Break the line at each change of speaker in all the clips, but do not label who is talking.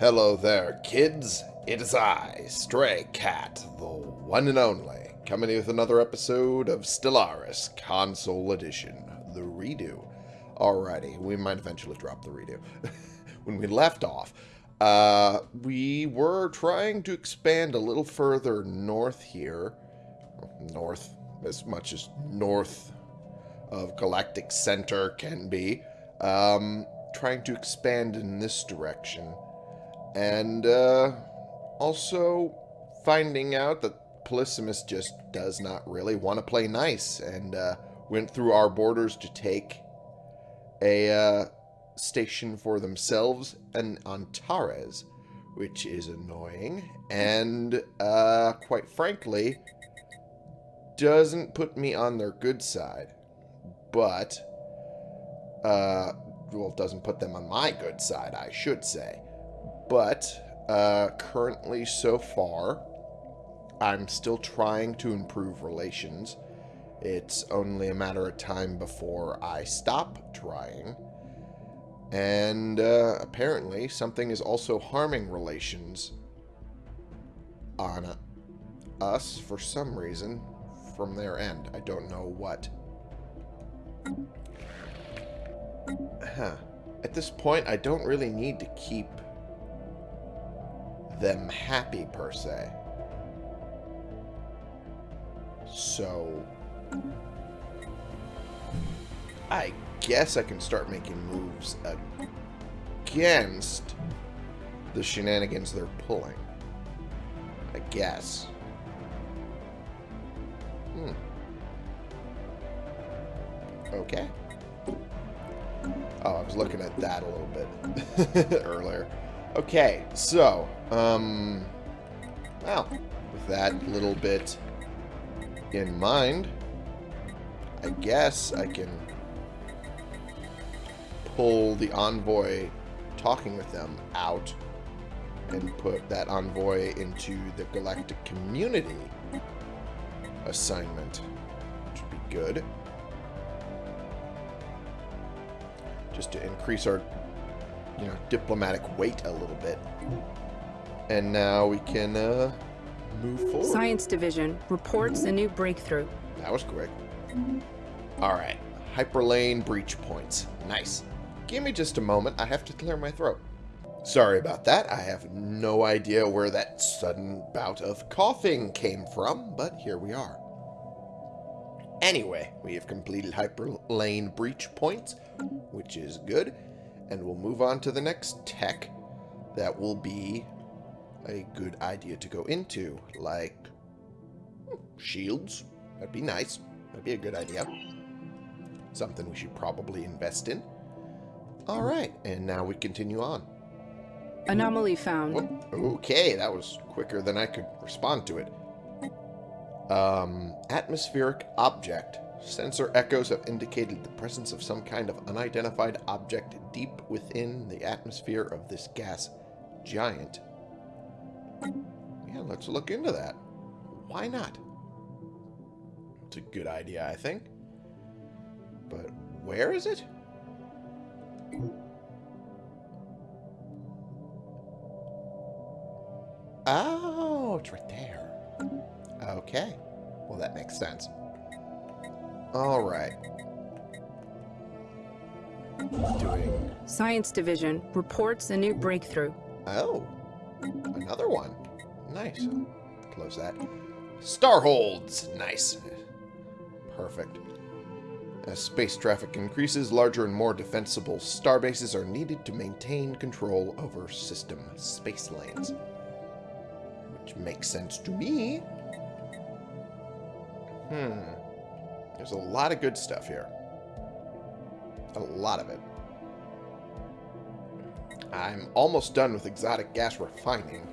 Hello there, kids. It is I, Stray Cat, the one and only, coming with another episode of Stellaris Console Edition, the redo. Alrighty, we might eventually drop the redo. when we left off, uh, we were trying to expand a little further north here. North, as much as north of Galactic Center can be. Um, trying to expand in this direction. And uh, also finding out that Polysimus just does not really want to play nice and uh, went through our borders to take a uh, station for themselves and Antares, which is annoying and uh, quite frankly doesn't put me on their good side. But, uh, well, doesn't put them on my good side, I should say. But, uh, currently so far, I'm still trying to improve relations. It's only a matter of time before I stop trying. And uh, apparently something is also harming relations on us for some reason from their end. I don't know what. Huh. At this point, I don't really need to keep them happy, per se. So... I guess I can start making moves against the shenanigans they're pulling. I guess. Hmm. Okay. Oh, I was looking at that a little bit earlier. Okay, so, um, well, with that little bit in mind, I guess I can pull the envoy talking with them out and put that envoy into the galactic community assignment, which would be good. Just to increase our, you know, diplomatic weight a little bit. And now we can uh, move forward.
Science Division reports a new breakthrough.
That was quick. Alright. Hyperlane breach points. Nice. Give me just a moment. I have to clear my throat. Sorry about that. I have no idea where that sudden bout of coughing came from, but here we are. Anyway, we have completed hyperlane breach points, which is good. And we'll move on to the next tech that will be a good idea to go into, like hmm, shields. That'd be nice. That'd be a good idea. Something we should probably invest in. Alright, and now we continue on.
Anomaly found.
Whoop. Okay, that was quicker than I could respond to it. Um, atmospheric object. Sensor echoes have indicated the presence of some kind of unidentified object deep within the atmosphere of this gas giant. Yeah, let's look into that. Why not? It's a good idea, I think. But where is it? Oh, it's right there. Okay. Well, that makes sense. All right. Doing...
Science Division reports a new breakthrough.
Oh. Another one. Nice. Close that. Starholds. Nice. Perfect. As space traffic increases, larger and more defensible starbases are needed to maintain control over system space lanes. Which makes sense to me. Hmm. There's a lot of good stuff here. A lot of it. I'm almost done with exotic gas refining,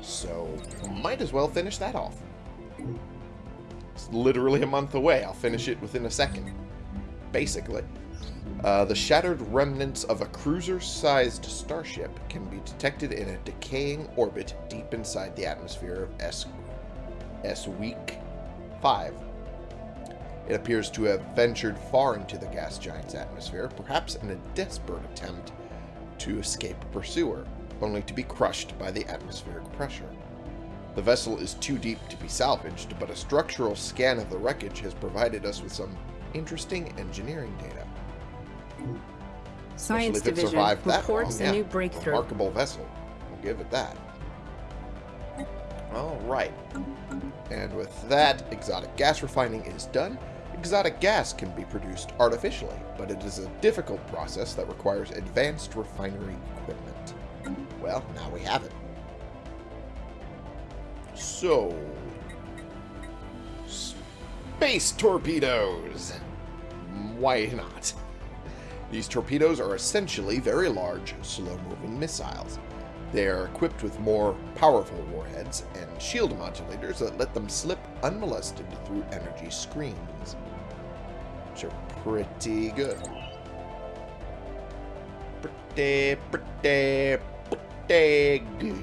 so might as well finish that off. It's literally a month away. I'll finish it within a second. Basically. Uh, the shattered remnants of a cruiser-sized starship can be detected in a decaying orbit deep inside the atmosphere of S, S Week 5. It appears to have ventured far into the gas giant's atmosphere, perhaps in a desperate attempt to escape a pursuer. only to be crushed by the atmospheric pressure. The vessel is too deep to be salvaged, but a structural scan of the wreckage has provided us with some interesting engineering data.
Science Division reports
long.
a
Yeah,
new breakthrough.
Remarkable vessel. I'll give it that. All right. And with that, exotic gas refining is done. Exotic gas can be produced artificially, but it is a difficult process that requires advanced refinery equipment. Well, now we have it. So, space torpedoes. Why not? These torpedoes are essentially very large, slow-moving missiles. They are equipped with more powerful warheads and shield modulators that let them slip unmolested through energy screens, which are pretty good. Pretty, pretty, pretty good.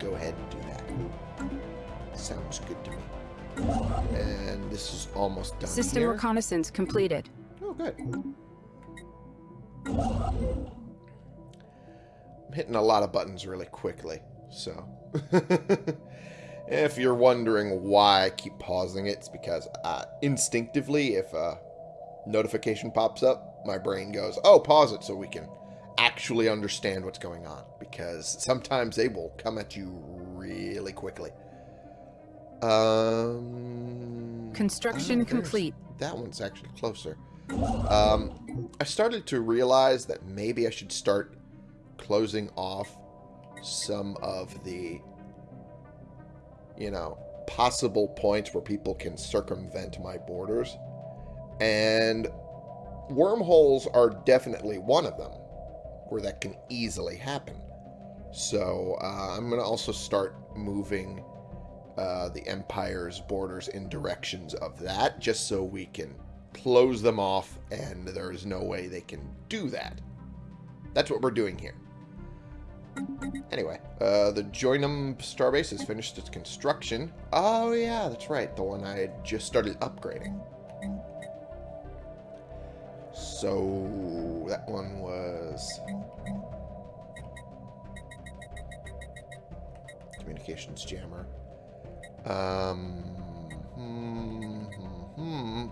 Go ahead and do that. Sounds good to me. And this is almost done
System
here.
reconnaissance completed.
Oh, good. I'm hitting a lot of buttons really quickly, so... if you're wondering why I keep pausing it, it's because uh, instinctively, if a notification pops up, my brain goes, oh, pause it so we can actually understand what's going on. Because sometimes they will come at you really quickly. Um...
Construction
oh,
complete.
That one's actually closer. Um, I started to realize that maybe I should start closing off some of the, you know, possible points where people can circumvent my borders. And wormholes are definitely one of them where that can easily happen. So uh, I'm going to also start moving uh, the Empire's borders in directions of that, just so we can close them off, and there is no way they can do that. That's what we're doing here. Anyway, uh, the Joinum Starbase has finished its construction. Oh yeah, that's right, the one I just started upgrading. So, that one was... Communications jammer. Um, hmm, hmm, hmm.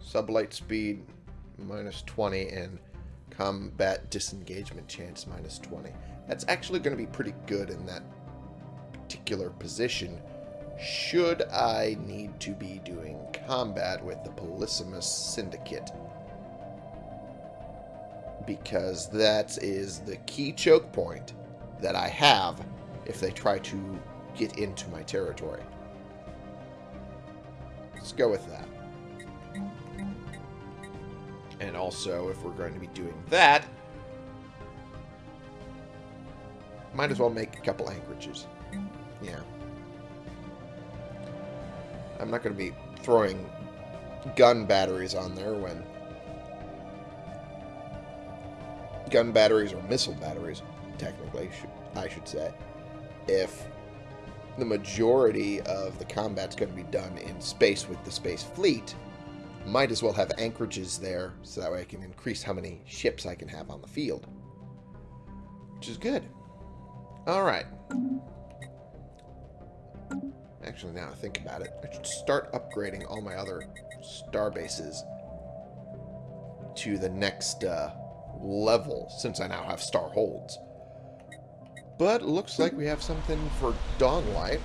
Sublight speed minus 20 and combat disengagement chance minus 20. That's actually going to be pretty good in that particular position should I need to be doing combat with the Polysimus Syndicate. Because that is the key choke point that I have if they try to get into my territory. Let's go with that. And also, if we're going to be doing that, might as well make a couple anchorages. Yeah. I'm not going to be throwing gun batteries on there when gun batteries or missile batteries, technically, I should say, if the majority of the combat's going to be done in space with the space fleet, might as well have anchorages there so that way I can increase how many ships I can have on the field. Which is good. Alright. Actually, now I think about it, I should start upgrading all my other star bases to the next uh, level, since I now have star holds. But looks like we have something for Dawnlight.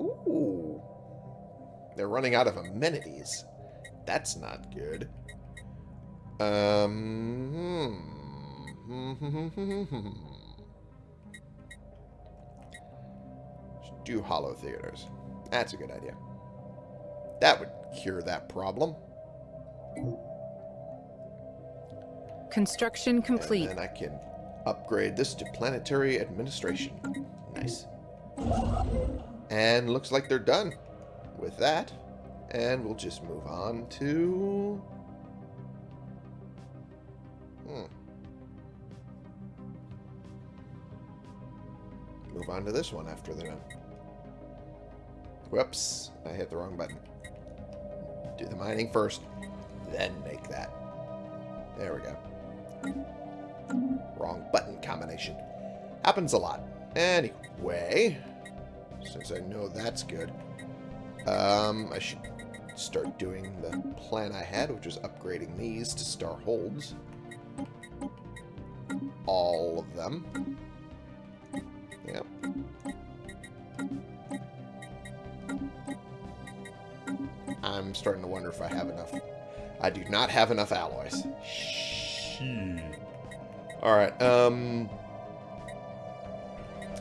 Ooh. They're running out of amenities. That's not good. Um. Hmm. Do holo theaters. That's a good idea. That would cure that problem.
Construction complete.
And then I can upgrade this to planetary administration. Nice. And looks like they're done with that. And we'll just move on to... Hmm. Move on to this one after done. Whoops, I hit the wrong button. Do the mining first, then make that. There we go. Wrong button combination. Happens a lot. Anyway, since I know that's good, um, I should start doing the plan I had, which was upgrading these to star holds. All of them. Yep. I'm starting to wonder if I have enough. I do not have enough alloys. Shit. Alright, um...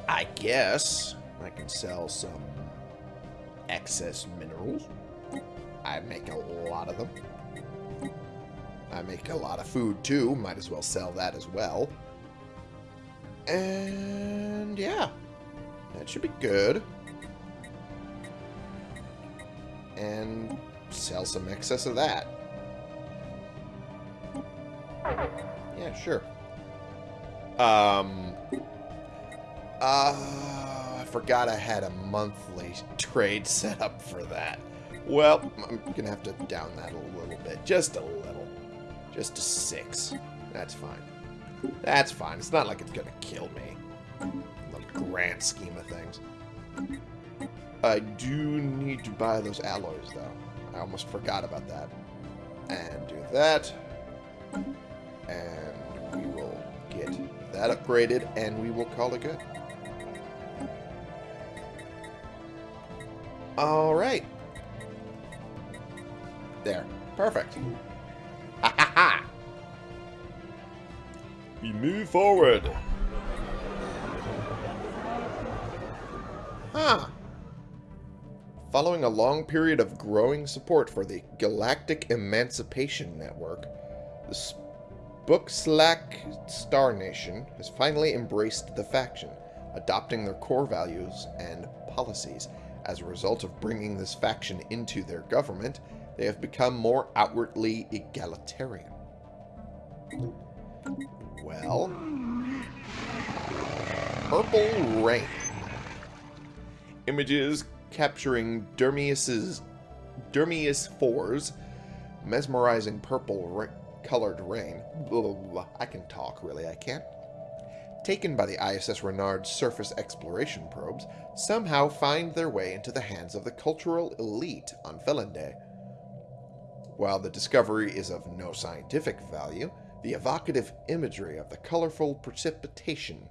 I guess I can sell some excess minerals. I make a lot of them. I make a lot of food too. Might as well sell that as well. And yeah, that should be good. And sell some excess of that. Yeah, sure. Um, uh, I forgot I had a monthly trade set up for that. Well, I'm going to have to down that a little bit. Just a little. Just to six. That's fine. That's fine. It's not like it's going to kill me. In the grand scheme of things. I do need to buy those alloys, though. I almost forgot about that. And do that. And we will get that upgraded, and we will call it good. Alright. There. Perfect. Ha ha ha! We move forward. Huh. Following a long period of growing support for the Galactic Emancipation Network, the Spookslak Star Nation has finally embraced the faction, adopting their core values and policies. As a result of bringing this faction into their government, they have become more outwardly egalitarian. Well, Purple Rain. Images capturing Dermius's Dermius 4's mesmerizing purple ra colored rain. Blah, blah, blah. I can talk, really, I can't. Taken by the ISS Renard surface exploration probes, somehow find their way into the hands of the cultural elite on Felinday. While the discovery is of no scientific value, the evocative imagery of the colorful precipitation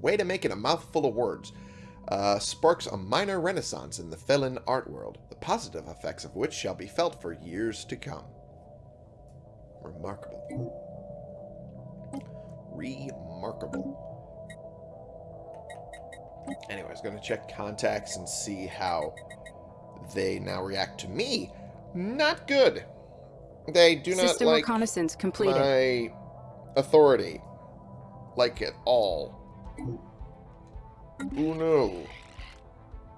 way to make it a mouthful of words uh, sparks a minor renaissance in the Felon art world, the positive effects of which shall be felt for years to come. Remarkable. Remarkable. Anyway, I going to check contacts and see how they now react to me. Not good. They do not
System
like
reconnaissance completed.
my authority. Like at all. Oh no.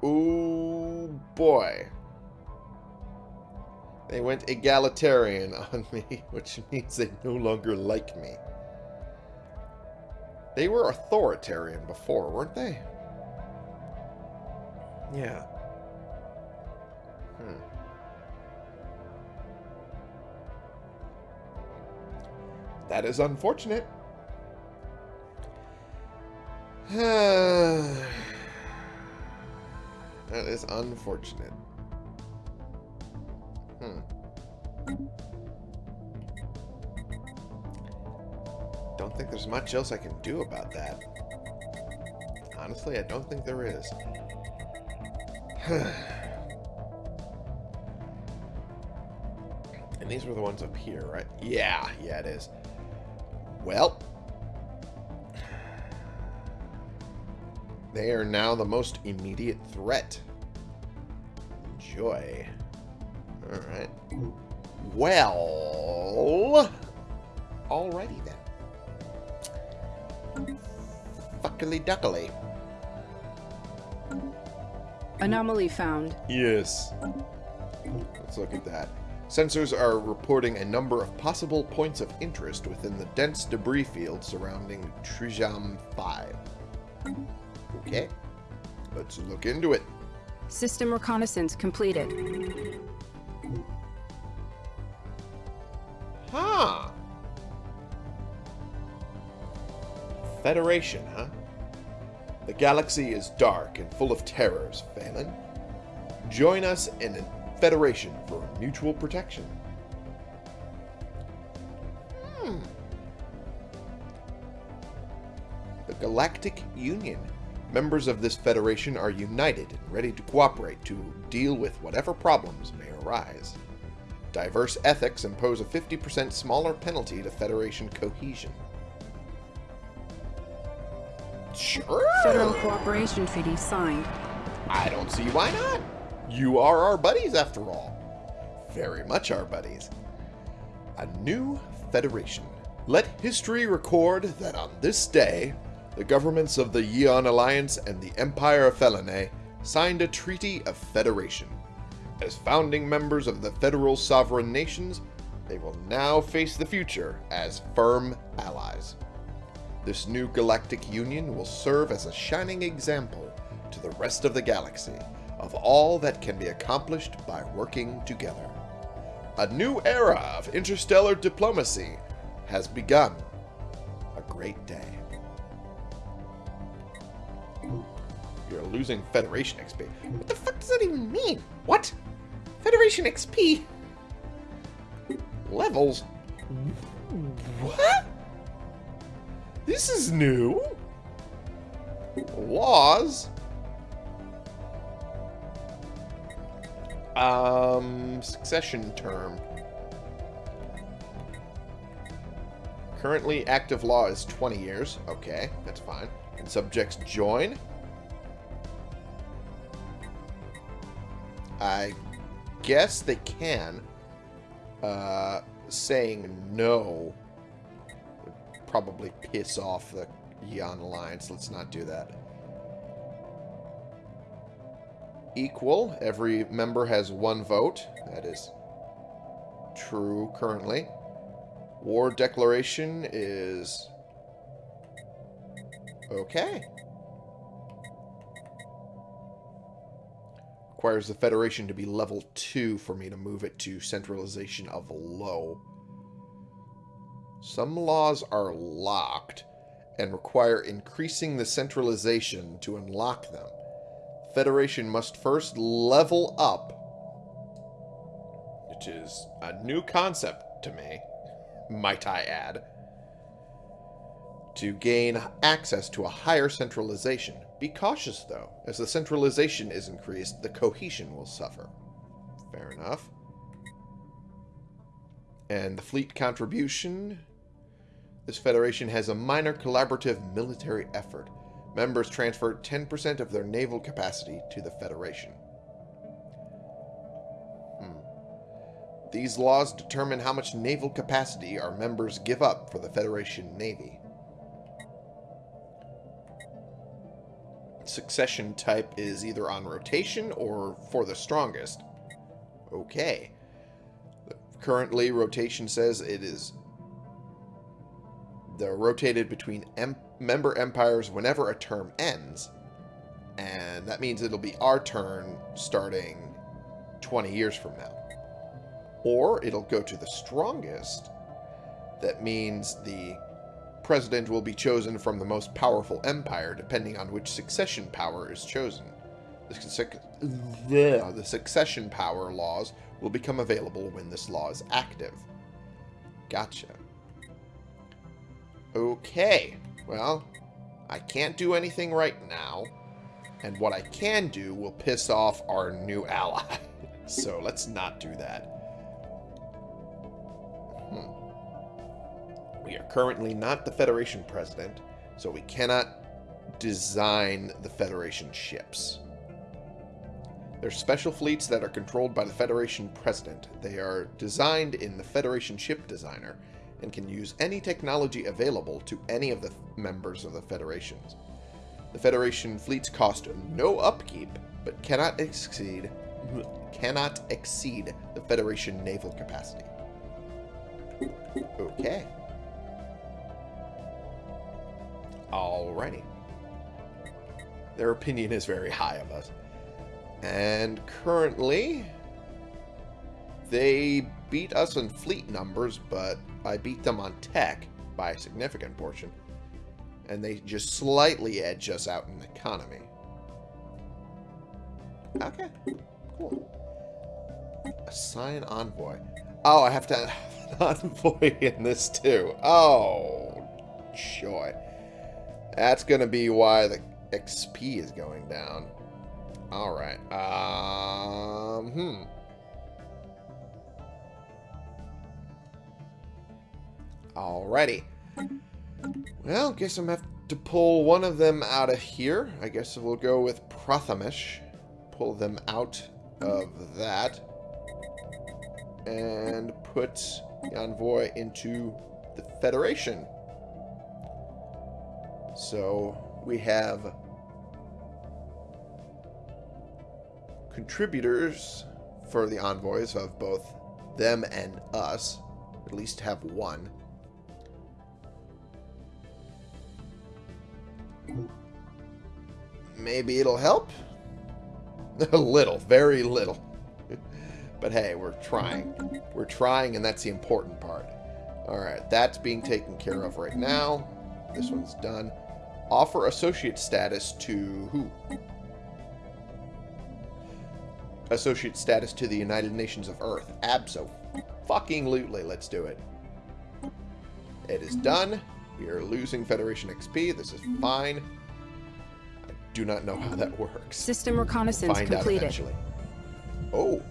Oh boy. They went egalitarian on me, which means they no longer like me. They were authoritarian before, weren't they? Yeah. Hmm. That is unfortunate. that is unfortunate. Hmm. Don't think there's much else I can do about that. Honestly, I don't think there is. and these were the ones up here, right? Yeah, yeah it is. Well, They are now the most immediate threat. Enjoy. Alright. Well... Alrighty then. Fuckily duckily.
Anomaly found.
Yes. Let's look at that. Sensors are reporting a number of possible points of interest within the dense debris field surrounding Trijam 5. Okay. Let's look into it.
System reconnaissance completed.
Huh. Federation, huh? The galaxy is dark and full of terrors, Phelan. Join us in a federation for mutual protection. Hmm. The Galactic Union. Members of this federation are united and ready to cooperate to deal with whatever problems may arise. Diverse ethics impose a 50% smaller penalty to Federation cohesion. Sure.
Federal Cooperation Treaty signed.
I don't see why not. You are our buddies after all. Very much our buddies. A new federation. Let history record that on this day, the governments of the Yeon Alliance and the Empire of Felinae signed a treaty of federation. As founding members of the federal sovereign nations, they will now face the future as firm allies. This new galactic union will serve as a shining example to the rest of the galaxy of all that can be accomplished by working together. A new era of interstellar diplomacy has begun. A great day. You're losing Federation XP. What the fuck does that even mean? What? Federation XP? Levels? What? This is new. Laws? Um, succession term. Currently, active law is 20 years. Okay, that's fine. And subjects join. I guess they can. Uh, saying no would probably piss off the Yeon Alliance. Let's not do that. Equal. Every member has one vote. That is true currently. War declaration is... Okay. Requires the Federation to be level 2 for me to move it to centralization of low. Some laws are locked and require increasing the centralization to unlock them. Federation must first level up, which is a new concept to me, might I add, to gain access to a higher centralization. Be cautious, though. As the centralization is increased, the cohesion will suffer. Fair enough. And the fleet contribution. This federation has a minor collaborative military effort. Members transfer 10% of their naval capacity to the Federation. Hmm. These laws determine how much naval capacity our members give up for the Federation Navy. Succession type is either on rotation or for the strongest. Okay. Currently, rotation says it is... They're rotated between em member empires whenever a term ends. And that means it'll be our turn starting 20 years from now. Or it'll go to the strongest. That means the president will be chosen from the most powerful empire, depending on which succession power is chosen. The, uh, the succession power laws will become available when this law is active. Gotcha. Okay. Well, I can't do anything right now. And what I can do will piss off our new ally. so let's not do that. Hmm. We are currently not the Federation President, so we cannot design the Federation ships. They're special fleets that are controlled by the Federation President. They are designed in the Federation Ship Designer and can use any technology available to any of the members of the Federations. The Federation fleets cost no upkeep, but cannot exceed cannot exceed the Federation naval capacity. Okay. Alrighty. Their opinion is very high of us. And currently, they beat us in fleet numbers, but I beat them on tech by a significant portion. And they just slightly edge us out in economy. Okay, cool. Assign envoy. Oh, I have to envoy in this too. Oh, joy. That's going to be why the XP is going down. Alright. Um, hmm. Alrighty. Well, guess I'm going to have to pull one of them out of here. I guess we'll go with Prathamish. Pull them out of that. And put the envoy into the Federation. So we have contributors for the envoys of both them and us. At least have one. Maybe it'll help? A little, very little. but hey, we're trying. We're trying, and that's the important part. Alright, that's being taken care of right now. This one's done. Offer associate status to who? Associate status to the United Nations of Earth. Abso. Fucking lootly. Let's do it. It is done. We are losing Federation XP. This is mm-hmm. fine. I do not know how that works.
System reconnaissance
Find
completed.
Oh.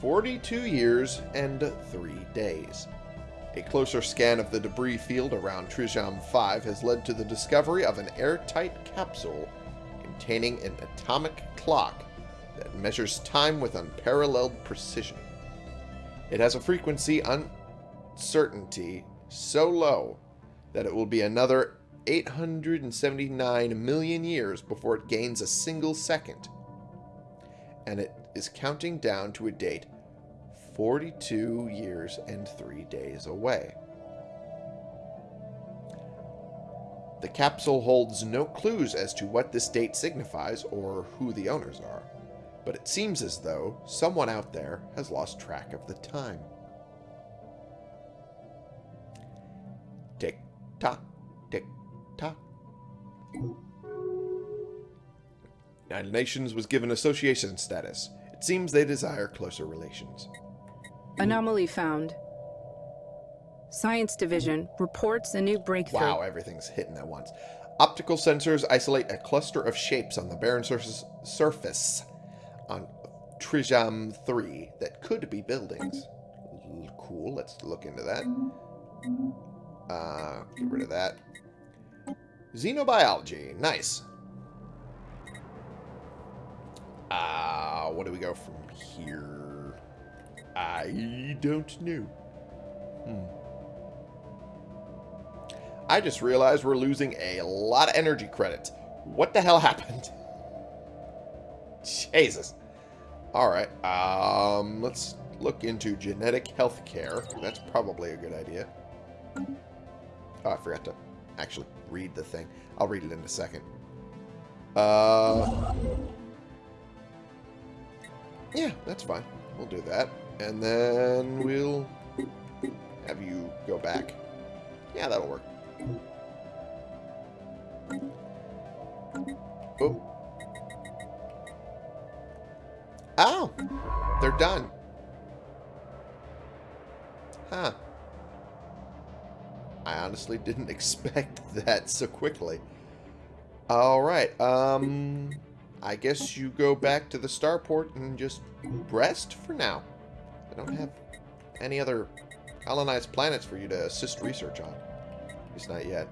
42 years and 3 days. A closer scan of the debris field around Trijam 5 has led to the discovery of an airtight capsule containing an atomic clock that measures time with unparalleled precision. It has a frequency uncertainty so low that it will be another 879 million years before it gains a single second. And it is counting down to a date 42 years and 3 days away. The capsule holds no clues as to what this date signifies or who the owners are, but it seems as though someone out there has lost track of the time. Tock, tick tock. United Nations was given association status. It seems they desire closer relations.
Anomaly found. Science Division reports a new breakthrough.
Wow, everything's hitting at once. Optical sensors isolate a cluster of shapes on the barren surface, surface on Trijam 3 that could be buildings. Cool, let's look into that. Uh, get rid of that. Xenobiology, nice. Uh, what do we go from here? I don't know. Hmm. I just realized we're losing a lot of energy credits. What the hell happened? Jesus. Alright, um, let's look into genetic health care. That's probably a good idea. Oh, I forgot to actually read the thing. I'll read it in a second. Uh, yeah, that's fine. We'll do that. And then we'll have you go back. Yeah, that'll work. Oh. Oh, they're done. Honestly didn't expect that so quickly. Alright, um... I guess you go back to the starport and just rest for now. I don't have any other colonized planets for you to assist research on. At least not yet.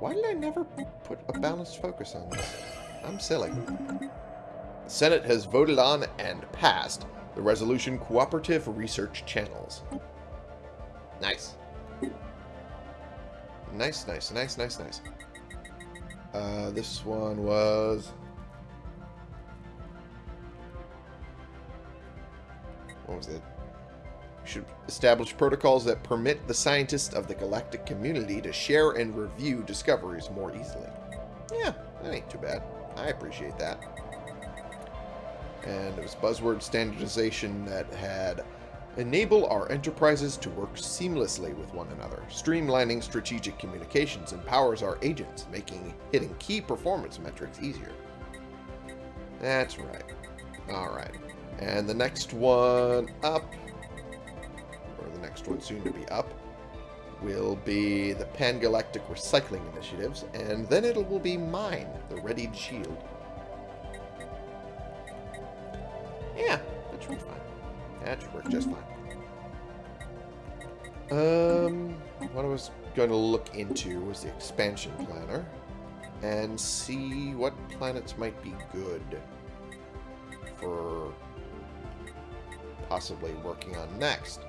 Why did I never put a balanced focus on this? I'm silly. The Senate has voted on and passed the resolution Cooperative Research Channels. Nice. Nice, nice, nice, nice, nice. Uh, this one was... What was it? Should establish protocols that permit the scientists of the galactic community to share and review discoveries more easily. Yeah, that ain't too bad. I appreciate that. And it was buzzword standardization that had enable our enterprises to work seamlessly with one another. Streamlining strategic communications empowers our agents, making hitting key performance metrics easier. That's right. Alright. And the next one up, or the next one soon to be up, will be the Pan-Galactic Recycling Initiatives, and then it will be mine, the Readied Shield. Just fine. Um, what I was going to look into was the expansion planner and see what planets might be good for possibly working on next.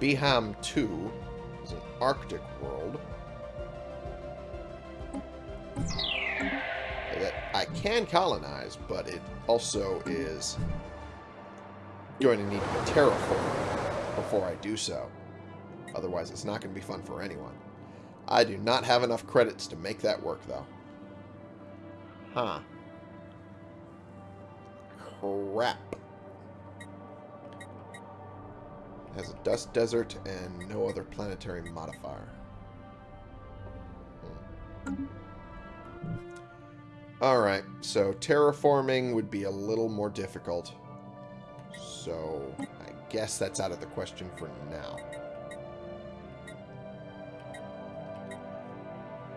Beham 2 is an Arctic world that I can colonize, but it also is going to need to be terraformed before I do so. Otherwise, it's not going to be fun for anyone. I do not have enough credits to make that work, though. Huh. Crap. It has a dust desert and no other planetary modifier. Hmm. Alright, so terraforming would be a little more difficult. So, I guess that's out of the question for now.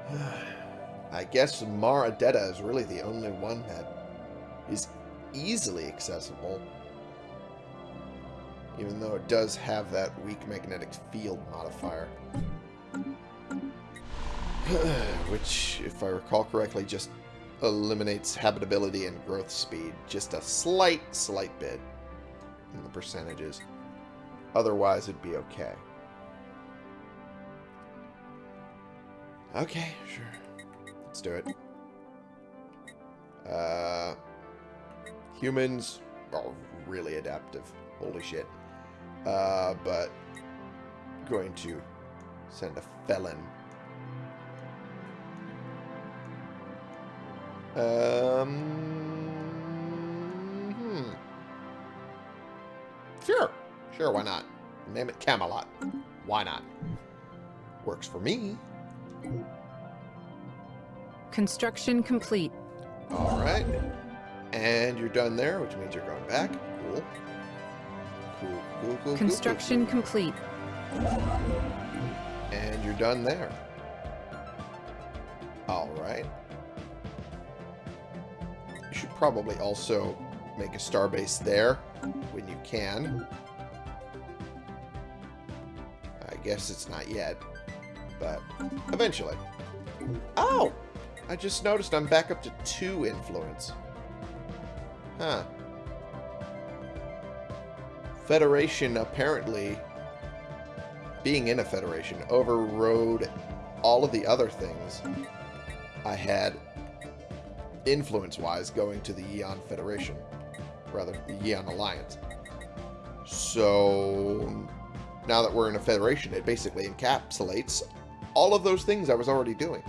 I guess Mara Detta is really the only one that is easily accessible. Even though it does have that weak magnetic field modifier. Which, if I recall correctly, just eliminates habitability and growth speed. Just a slight, slight bit in the percentages. Otherwise, it'd be okay. Okay, sure. Let's do it. Uh, humans are really adaptive. Holy shit. Uh, but going to send a felon. Um, Sure. Sure, why not? Name it Camelot. Why not? Works for me.
Construction complete.
All right. And you're done there, which means you're going back. Cool. Cool, cool, cool,
Construction
cool, cool,
complete.
And you're done there. All right. You should probably also make a starbase there when you can. I guess it's not yet, but eventually. Oh! I just noticed I'm back up to two influence. Huh. Federation apparently, being in a Federation, overrode all of the other things I had influence-wise going to the Eon Federation. Rather, the Yeon Alliance. So, now that we're in a Federation, it basically encapsulates all of those things I was already doing.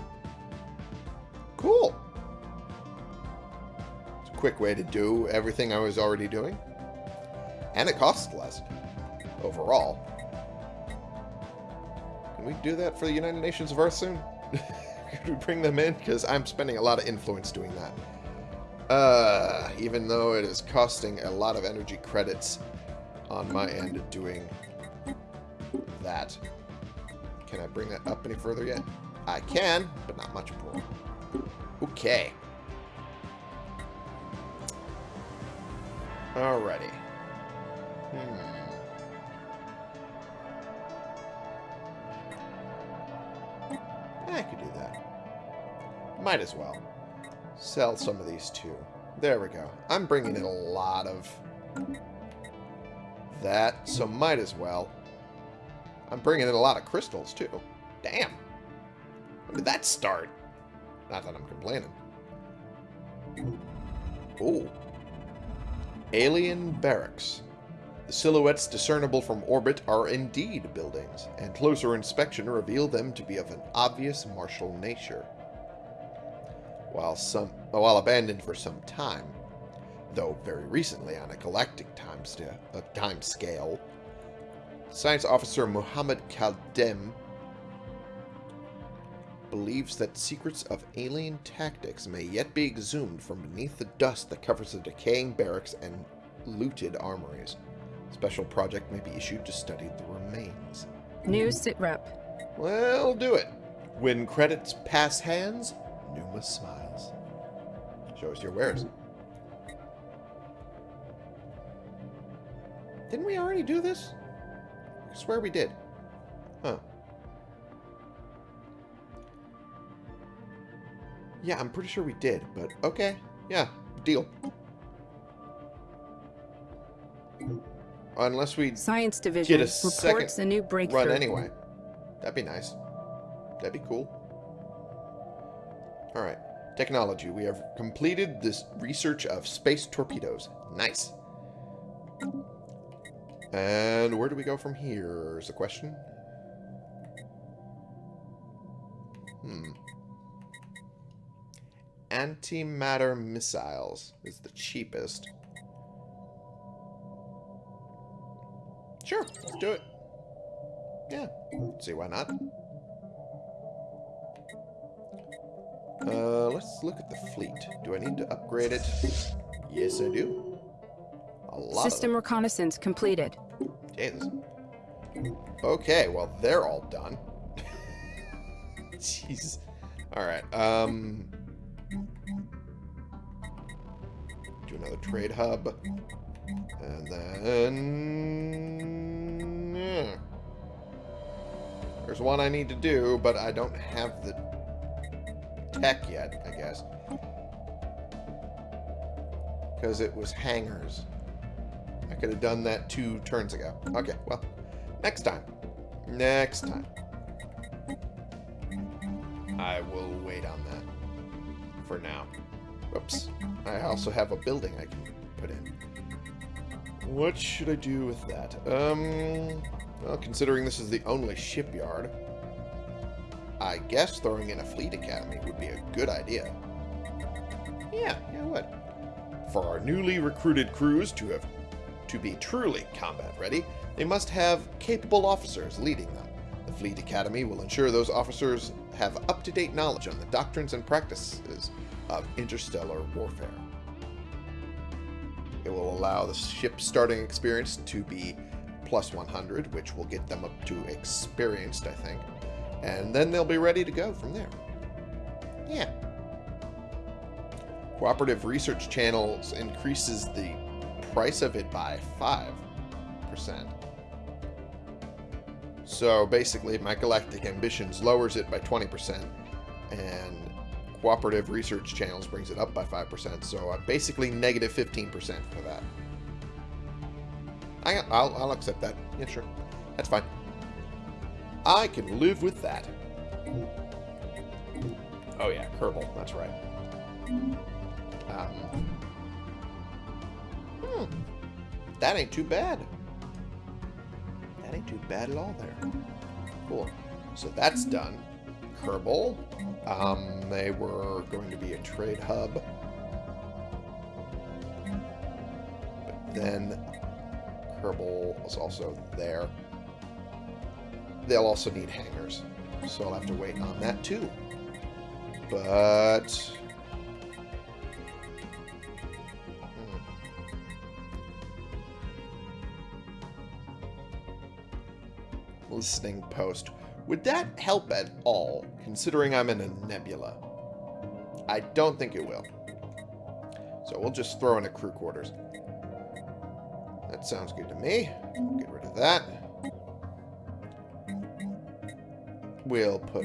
Cool. It's a quick way to do everything I was already doing. And it costs less overall. Can we do that for the United Nations of Earth soon? Could we bring them in? Because I'm spending a lot of influence doing that. Uh, even though it is costing a lot of energy credits on my end doing that. Can I bring that up any further yet? I can, but not much more. Okay. Alrighty. Hmm. I could do that. Might as well. Sell some of these too. There we go. I'm bringing in a lot of that, so might as well. I'm bringing in a lot of crystals too. Damn. When did that start? Not that I'm complaining. Ooh. Alien barracks. The silhouettes discernible from orbit are indeed buildings, and closer inspection revealed them to be of an obvious martial nature. While some, while abandoned for some time, though very recently on a galactic time, uh, time scale, Science officer Muhammad Kaldem believes that secrets of alien tactics may yet be exhumed from beneath the dust that covers the decaying barracks and looted armories. Special project may be issued to study the remains.
New sitrep.
Well, do it. When credits pass hands, Numa smiles. Show us your wares. Didn't we already do this? I swear we did. Huh. Yeah, I'm pretty sure we did, but okay. Yeah, deal. Unless we
Science Division get
a
reports
second
a new breakthrough.
run anyway. That'd be nice. That'd be cool. Alright. Technology. We have completed this research of space torpedoes. Nice. And where do we go from here is the question. Hmm. Antimatter missiles is the cheapest. Sure, let's do it. Yeah, see why not. Uh, let's look at the fleet. Do I need to upgrade it? Yes, I do. A lot
System reconnaissance completed.
Jesus. Okay, well, they're all done. Jeez. Alright, um... Do another trade hub. And then... Yeah. There's one I need to do, but I don't have the tech yet, I guess. Because it was hangars. I could have done that two turns ago. Okay, well, next time. Next time. I will wait on that for now. Whoops. I also have a building I can put in. What should I do with that? Um, well, considering this is the only shipyard, I guess throwing in a fleet academy would be a good idea. Yeah, yeah, would. For our newly recruited crews to have to be truly combat ready, they must have capable officers leading them. The Fleet Academy will ensure those officers have up-to-date knowledge on the doctrines and practices of interstellar warfare. It will allow the ship's starting experience to be plus 100, which will get them up to experienced, I think. And then they'll be ready to go from there. Yeah. Cooperative Research Channels increases the price of it by 5%. So basically, my Galactic Ambitions lowers it by 20%, and Cooperative Research Channels brings it up by 5%, so I'm basically negative 15% for that. I, I'll, I'll accept that. Yeah, sure. That's fine. I can live with that. Oh yeah, Kerbal. That's right. Um, hmm. That ain't too bad. That ain't too bad at all there. Cool. So that's done. Kerbal. Um, they were going to be a trade hub. But then Kerbal was also there. They'll also need hangars. So I'll have to wait on that too. But... Hmm. Listening post. Would that help at all, considering I'm in a nebula? I don't think it will. So we'll just throw in a crew quarters. That sounds good to me. Get rid of that. We'll put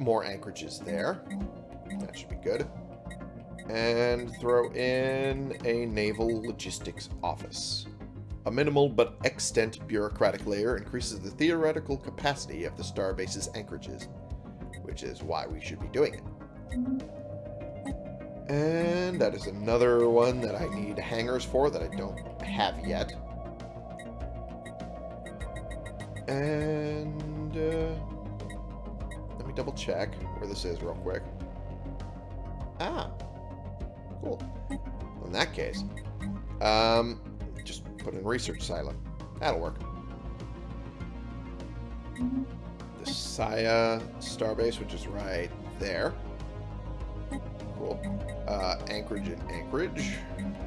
more anchorages there. That should be good. And throw in a naval logistics office. A minimal but extant bureaucratic layer increases the theoretical capacity of the starbase's anchorages, which is why we should be doing it. And that is another one that I need hangars for that I don't have yet. And uh, double check where this is real quick. Ah, cool. In that case, um, just put in research silo. That'll work. the Saya Starbase, which is right there. Cool. Uh, Anchorage and Anchorage.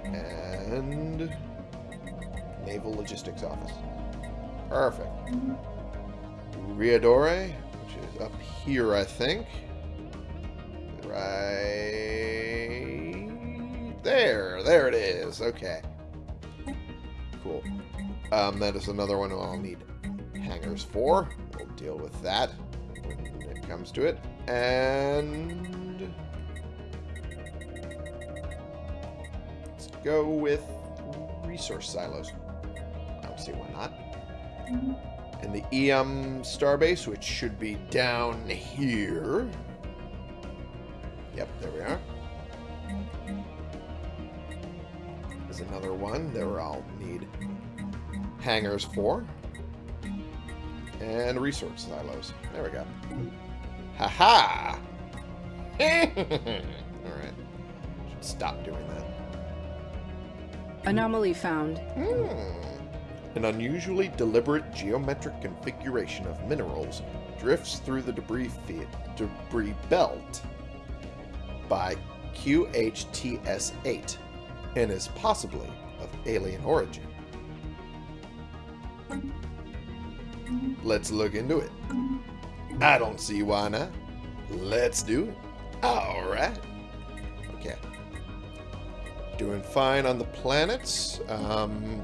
And Naval Logistics Office. Perfect. Riadore, up here, I think. Right there. There it is. Okay. Cool. Um, that is another one I'll need hangars for. We'll deal with that when it comes to it. And let's go with resource silos. I don't see why not. And the EM starbase, which should be down here. Yep, there we are. There's another one that I'll need hangars for. And resource silos. There we go. Haha! Alright. Should stop doing that.
Anomaly found.
Hmm. An unusually deliberate geometric configuration of minerals drifts through the debris field, debris belt by QHTS-8 and is possibly of alien origin. Let's look into it. I don't see why not. Let's do it. Alright. Okay. Doing fine on the planets. Um,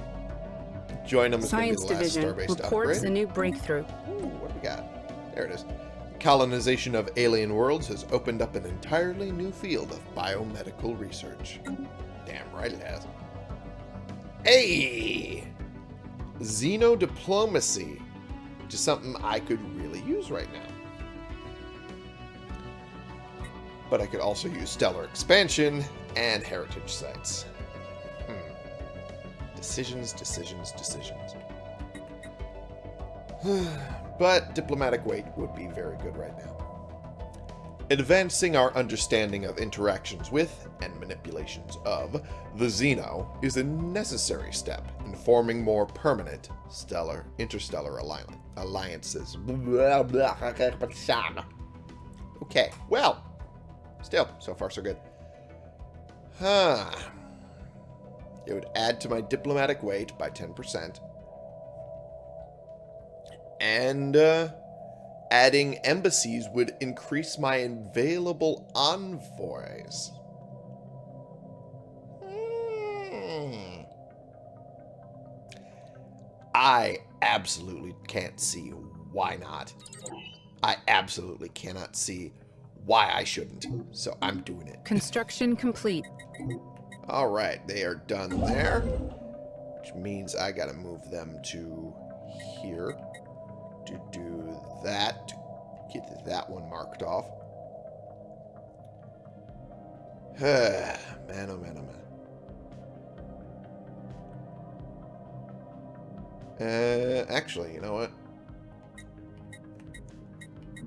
join them is going to
Science
the
Division reports a new breakthrough.
Ooh, what do we got? There it is. Colonization of alien worlds has opened up an entirely new field of biomedical research. Damn right it has. Hey! Xenodiplomacy, which is something I could really use right now. But I could also use stellar expansion and heritage sites. Decisions, decisions, decisions. but diplomatic weight would be very good right now. Advancing our understanding of interactions with and manipulations of the Xeno is a necessary step in forming more permanent stellar interstellar alliances. Okay, well, still, so far so good. Huh. It would add to my diplomatic weight by 10%. And uh, adding embassies would increase my available envoys. Hmm. I absolutely can't see why not. I absolutely cannot see why I shouldn't. So I'm doing it.
Construction complete.
All right, they are done there, which means I got to move them to here to do that, get that one marked off. man, oh man, oh man. Uh, actually, you know what?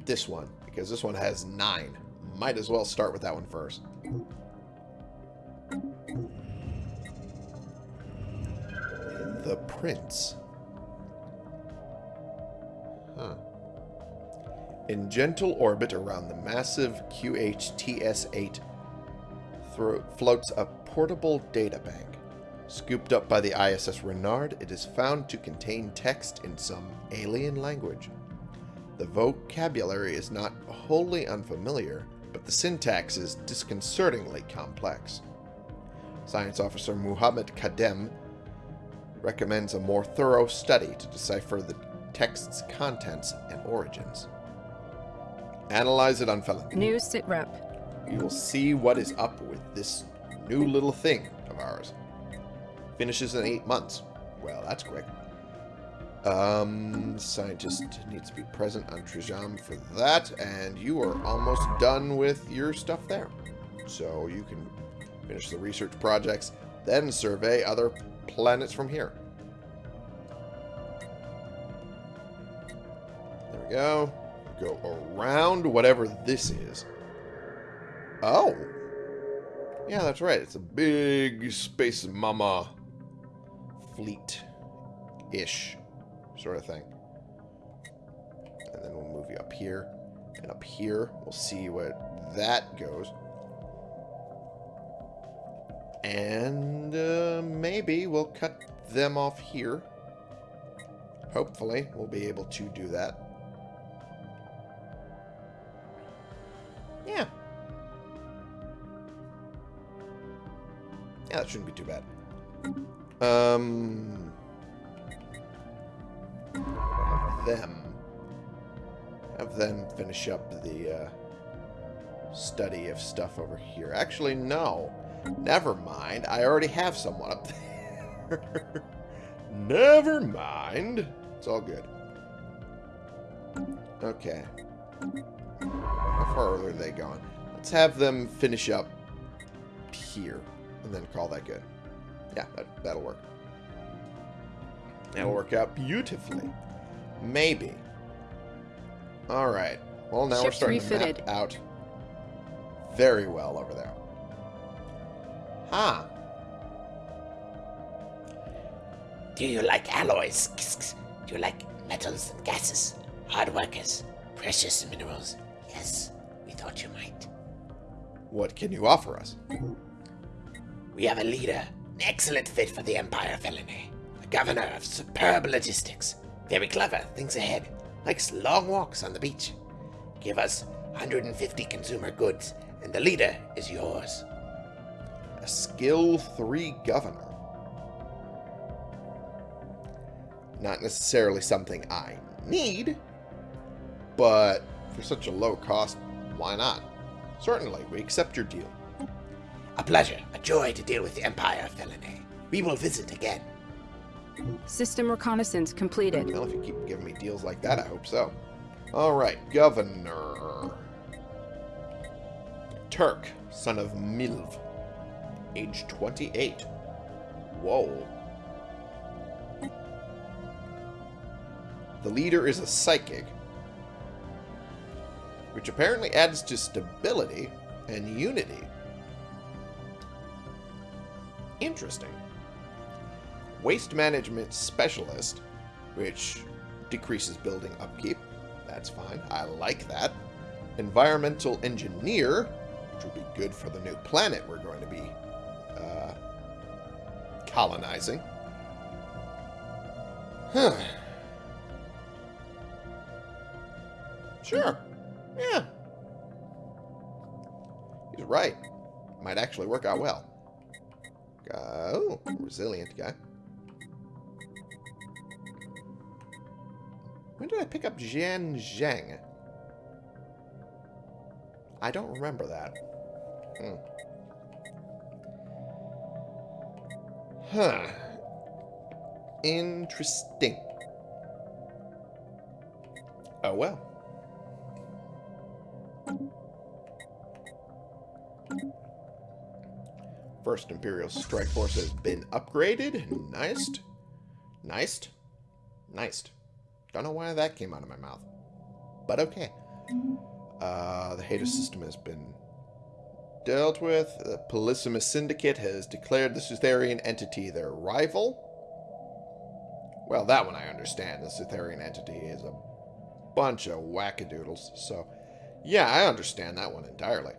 This one, because this one has nine. Might as well start with that one first. The Prince. Huh. In gentle orbit around the massive QHTS-8 floats a portable data bank. Scooped up by the ISS Renard, it is found to contain text in some alien language. The vocabulary is not wholly unfamiliar, but the syntax is disconcertingly complex. Science Officer Muhammad Kadem recommends a more thorough study to decipher the text's contents and origins. Analyze it on Felon.
New sitrep.
You will see what is up with this new little thing of ours. Finishes in eight months. Well, that's quick. Um, scientist needs to be present on Trijam for that, and you are almost done with your stuff there. So you can finish the research projects, then survey other planets from here. There we go. Go around whatever this is. Oh. Yeah, that's right. It's a big space mama fleet-ish sort of thing. And then we'll move you up here. And up here, we'll see where that goes. And uh, maybe we'll cut them off here. Hopefully, we'll be able to do that. Yeah. Yeah, that shouldn't be too bad. Um, Have them. Have them finish up the uh, study of stuff over here. Actually, no. Never mind. I already have someone up there. Never mind. It's all good. Okay. How far are they going? Let's have them finish up here and then call that good. Yeah, that, that'll work. That'll work out beautifully. Maybe. Alright. Well, now we're
Ship's
starting to
refitted.
map out very well over there. Huh.
Do you like alloys? Do you like metals and gases? Hard workers? Precious minerals? Yes, we thought you might.
What can you offer us?
We have a leader, an excellent fit for the Empire Felony. A governor of superb logistics. Very clever, thinks ahead. Likes long walks on the beach. Give us 150 consumer goods, and the leader is yours.
A skill 3 governor. Not necessarily something I need, but for such a low cost, why not? Certainly, we accept your deal.
A pleasure, a joy to deal with the Empire Felony. We will visit again.
System reconnaissance completed.
Well, if you keep giving me deals like that, I hope so. Alright, Governor. Turk, son of Milv. Age 28. Whoa. The leader is a psychic, which apparently adds to stability and unity. Interesting. Waste management specialist, which decreases building upkeep. That's fine. I like that. Environmental engineer, which would be good for the new planet we're going to be uh, colonizing. Huh. Sure. Yeah. He's right. Might actually work out well. Uh, oh, resilient guy. When did I pick up Jian Zheng? I don't remember that. Hmm. Huh. Interesting. Oh well. First Imperial Strike Force has been upgraded. Nice. Nice. Nice. Don't know why that came out of my mouth. But okay. Uh, the Hater system has been dealt with. The Polysimus Syndicate has declared the Sutherian entity their rival. Well, that one I understand. The Sutherian entity is a bunch of wackadoodles. So, yeah, I understand that one entirely.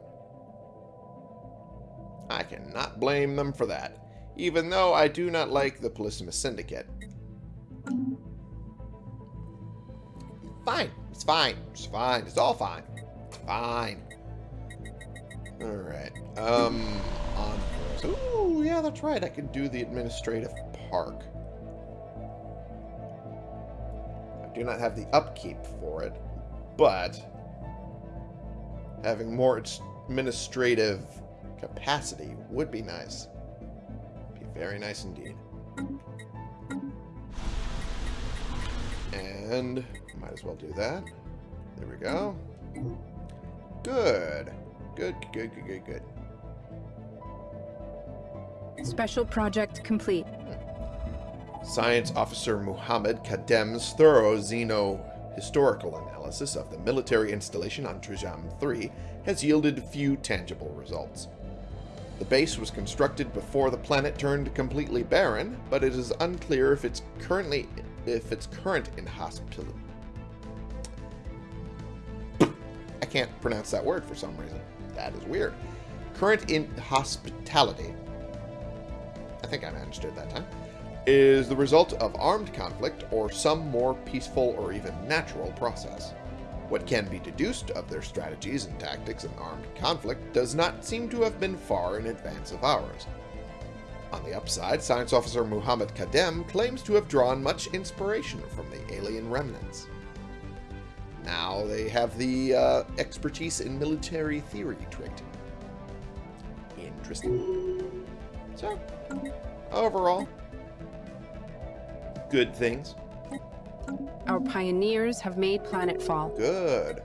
I cannot blame them for that, even though I do not like the Polysimus Syndicate. Fine. It's fine. It's fine. It's all fine. Fine. Alright. Um, on Ooh, yeah, that's right. I can do the administrative park. I do not have the upkeep for it, but having more administrative capacity would be nice. Be very nice indeed. And might as well do that. There we go. Good. Good, good, good, good, good.
Special project complete.
Science Officer Muhammad Kadem's thorough xeno-historical analysis of the military installation on Trujam 3 has yielded few tangible results. The base was constructed before the planet turned completely barren, but it is unclear if its currently if its current inhospitable I can't pronounce that word for some reason. That is weird. Current in hospitality. I think I managed it that time. Is the result of armed conflict or some more peaceful or even natural process. What can be deduced of their strategies and tactics in armed conflict does not seem to have been far in advance of ours. On the upside, Science Officer Muhammad Kadem claims to have drawn much inspiration from the alien remnants. Now they have the uh, expertise in military theory trait. Interesting. So, overall, good things.
Our pioneers have made planetfall.
Good.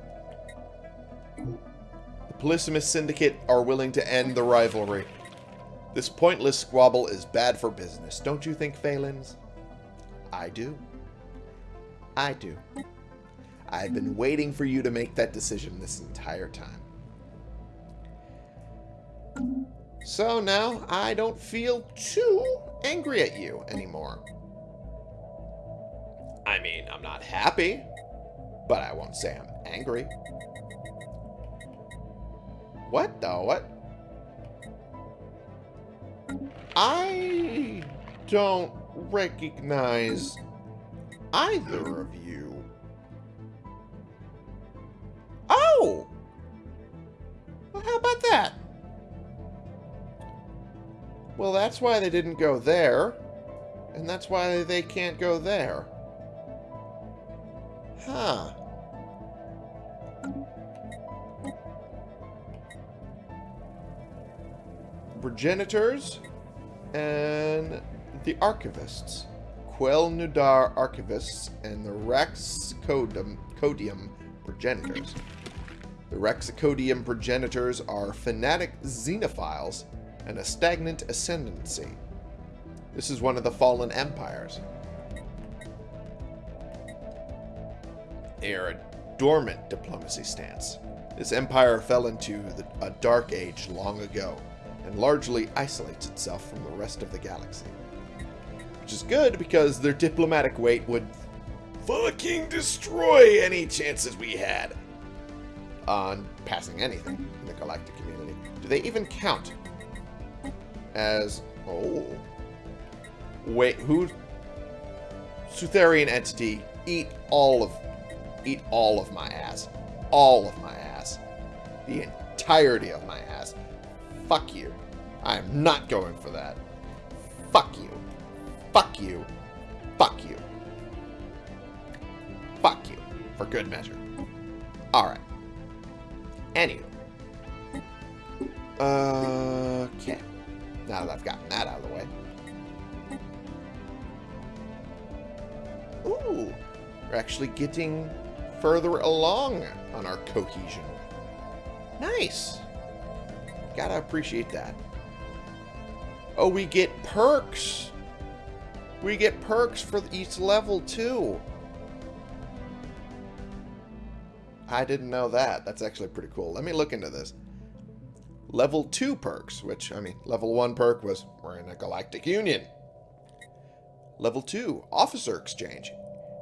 The Polysimus Syndicate are willing to end the rivalry. This pointless squabble is bad for business, don't you think, Phalens? I do. I do. I've been waiting for you to make that decision this entire time. So now I don't feel too angry at you anymore. I mean, I'm not happy, but I won't say I'm angry. What the what? I don't recognize either of you. Oh! Well, how about that? Well, that's why they didn't go there. And that's why they can't go there. Huh. Progenitors and the archivists. Quel Nudar archivists and the Raxcodium Codium progenitors. The Raxacodium progenitors are fanatic xenophiles and a stagnant ascendancy. This is one of the fallen empires. They are a dormant diplomacy stance. This empire fell into the, a dark age long ago and largely isolates itself from the rest of the galaxy. Which is good because their diplomatic weight would fucking destroy any chances we had on passing anything in the galactic community. Do they even count as... Oh. Wait, who... Sutherian entity, eat all of... Eat all of my ass. All of my ass. The entirety of my ass. Fuck you. I am not going for that. Fuck you. Fuck you. Fuck you. Fuck you. For good measure. Alright. Anywho. Uh, okay. Now that I've gotten that out of the way. Ooh. We're actually getting further along on our cohesion. Nice. Gotta appreciate that. Oh, we get perks. We get perks for each level, too. I didn't know that. That's actually pretty cool. Let me look into this. Level 2 perks, which, I mean, level 1 perk was we're in a galactic union. Level 2, Officer Exchange.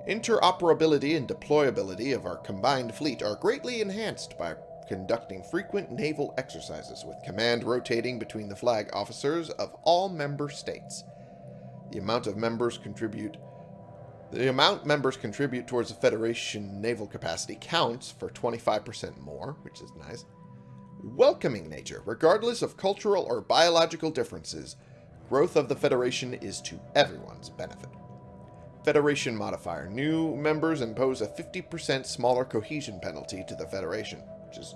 Interoperability and deployability of our combined fleet are greatly enhanced by conducting frequent naval exercises with command rotating between the flag officers of all member states. The amount of members contribute the amount members contribute towards the Federation naval capacity counts for 25% more, which is nice. Welcoming nature, regardless of cultural or biological differences, growth of the Federation is to everyone's benefit. Federation modifier. New members impose a 50% smaller cohesion penalty to the Federation, which is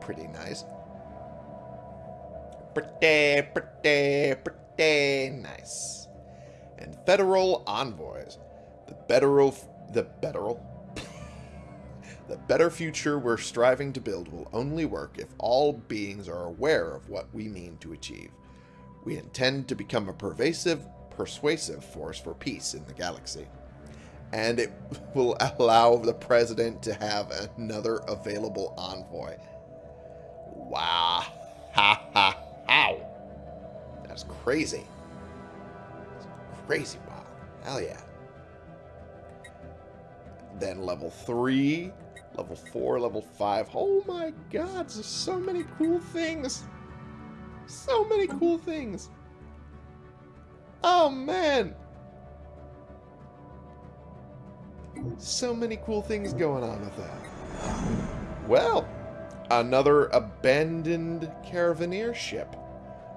pretty nice. Pretty, pretty, pretty nice. And federal envoys. The betteral, the betteral, the better future we're striving to build will only work if all beings are aware of what we mean to achieve. We intend to become a pervasive, persuasive force for peace in the galaxy. And it will allow the president to have another available envoy. Wow. Ha ha how. That's crazy. That's crazy, wow. Hell yeah. Then level 3, Level 4, level 5. Oh my god, there's so many cool things. So many cool things. Oh man. So many cool things going on with that. Well, another abandoned caravaneer ship.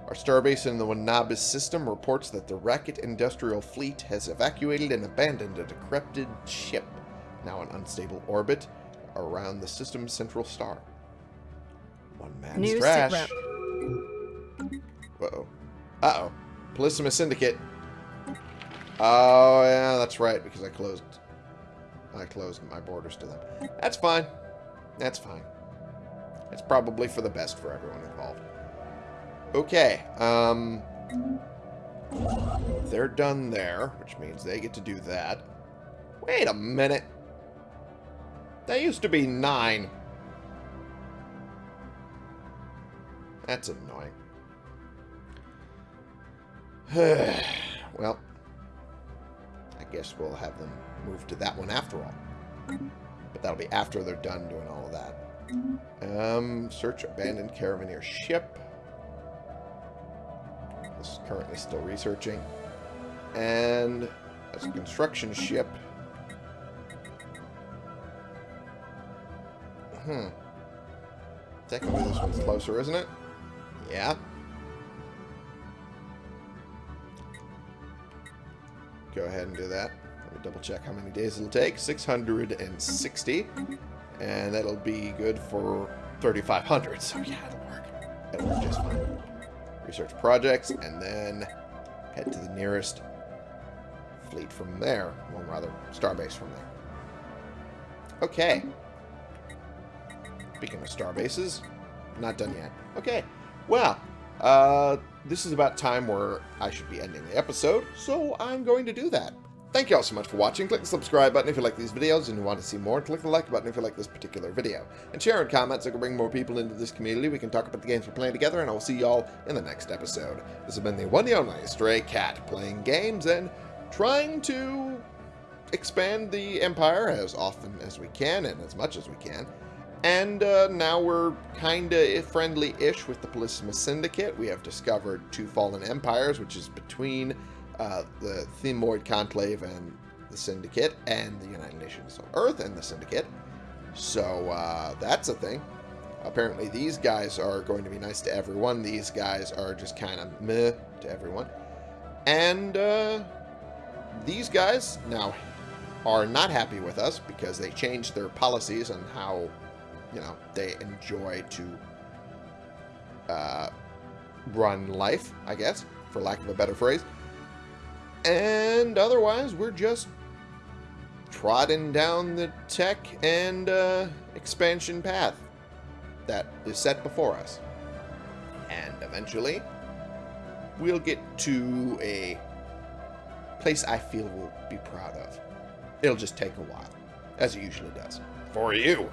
Our starbase in the Wanabis system reports that the Racket Industrial Fleet has evacuated and abandoned a decrepit ship, now an unstable orbit, around the system's central star. One man's
New
trash. Uh-oh. Uh-oh. Polysimus Syndicate. Oh, yeah, that's right, because I closed... I closed my borders to them. That's fine. That's fine. It's probably for the best for everyone involved. Okay, um... They're done there, which means they get to do that. Wait a minute. That used to be nine. That's annoying. well, I guess we'll have them move to that one after all. But that'll be after they're done doing all of that. Um, search abandoned caravaneer ship. This is currently still researching. And that's a construction ship. Hmm. Technically this one's closer, isn't it? Yeah. Go ahead and do that. Let me double check how many days it'll take. 660. And that'll be good for 3,500. So yeah, it'll work. It'll work just fine. Research projects, and then head to the nearest fleet from there. Well, rather, starbase from there. Okay. Speaking of star bases, not done yet. Okay. Well, uh, this is about time where I should be ending the episode, so I'm going to do that. Thank you all so much for watching. Click the subscribe button if you like these videos and you want to see more. Click the like button if you like this particular video. And share and comment so I can bring more people into this community. We can talk about the games we're playing together, and I will see you all in the next episode. This has been the one and only Stray Cat, playing games and trying to expand the Empire as often as we can and as much as we can. And uh, now we're kind of friendly-ish with the Polysimus Syndicate. We have discovered two fallen empires, which is between uh, the Themoid Conclave and the Syndicate, and the United Nations of Earth and the Syndicate. So uh, that's a thing. Apparently these guys are going to be nice to everyone. These guys are just kind of meh to everyone. And uh, these guys now are not happy with us because they changed their policies on how you know, they enjoy to uh, run life, I guess, for lack of a better phrase. And otherwise, we're just trotting down the tech and uh, expansion path that is set before us. And eventually, we'll get to a place I feel we'll be proud of. It'll just take a while, as it usually does. For you.